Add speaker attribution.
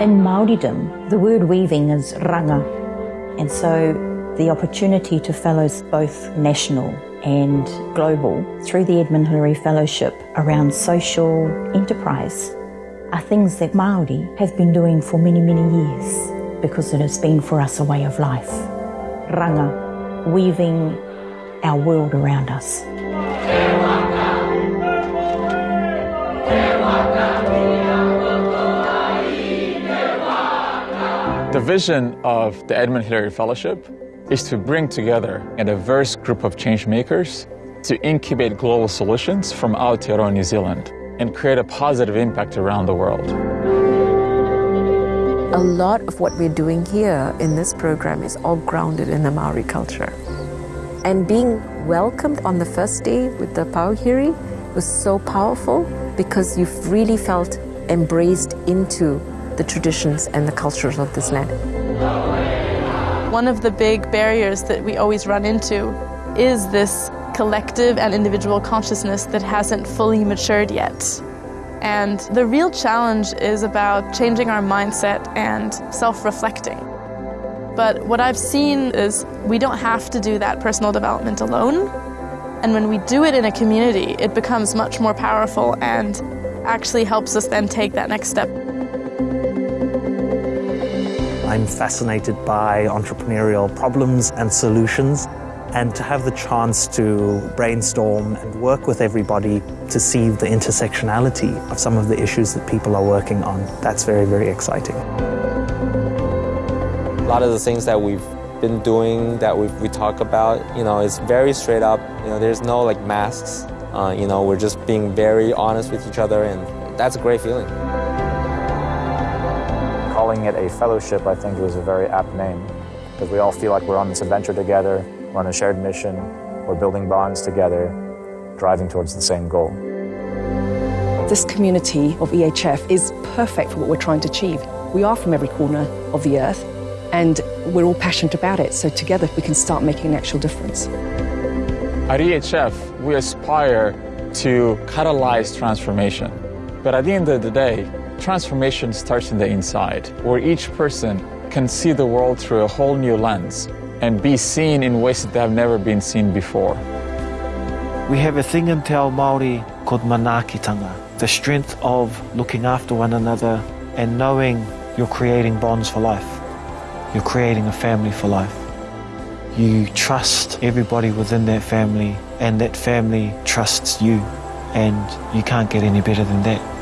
Speaker 1: In Māoridom, the word weaving is raranga, and so the opportunity to fellows both national and global through the Edmund Hillary Fellowship around social enterprise are things that Māori have been doing for many, many years because it has been for us a way of life. Raranga, weaving our world around us.
Speaker 2: Vision of the Edmund Hillary Fellowship is to bring together a diverse group of change makers to incubate global solutions from Aotearoa, New Zealand, and create a positive impact around the world.
Speaker 3: A lot of what we're doing here in this program is all grounded in the Maori culture. And being welcomed on the first day with the pōwhiri was so powerful because you've really felt embraced into the traditions and the cultures of this land.
Speaker 4: One of the big barriers that we always run into is this collective and individual consciousness that hasn't fully matured yet. And the real challenge is about changing our mindset and self reflecting. But what I've seen is we don't have to do that personal development alone. And when we do it in a community, it becomes much more powerful and actually helps us then take that next step.
Speaker 5: I'm fascinated by entrepreneurial problems and solutions and to have the chance to brainstorm and work with everybody to see the intersectionality of some of the issues that people are working on. That's very, very exciting.
Speaker 6: A lot of the things that we've been doing that we, we talk about, you know, is very straight up. You know, there's no like masks. Uh, you know, we're just being very honest with each other and that's a great feeling
Speaker 7: calling it a fellowship, I think, was a very apt name because we all feel like we're on this adventure together, we're on a shared mission, we're building bonds together, driving towards the same goal.
Speaker 8: This community of EHF is perfect for what we're trying to achieve. We are from every corner of the earth and we're all passionate about it, so together we can start making an actual difference.
Speaker 2: At EHF, we aspire to catalyze transformation. But at the end of the day, transformation starts in the inside, where each person can see the world through a whole new lens and be seen in ways that have never been seen before.
Speaker 9: We have a thing in Te Ao Māori called manaakitanga, the strength of looking after one another and knowing you're creating bonds for life. You're creating a family for life. You trust everybody within that family and that family trusts you and you can't get any better than that.